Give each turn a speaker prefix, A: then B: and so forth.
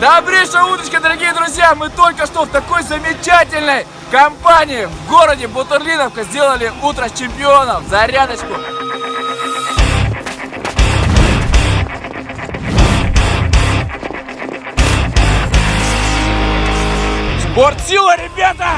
A: Добрейшая удочка, дорогие друзья! Мы только что в такой замечательной компании в городе Бутурлиновка сделали утро чемпионов. Зарядочку! Спортсила, ребята!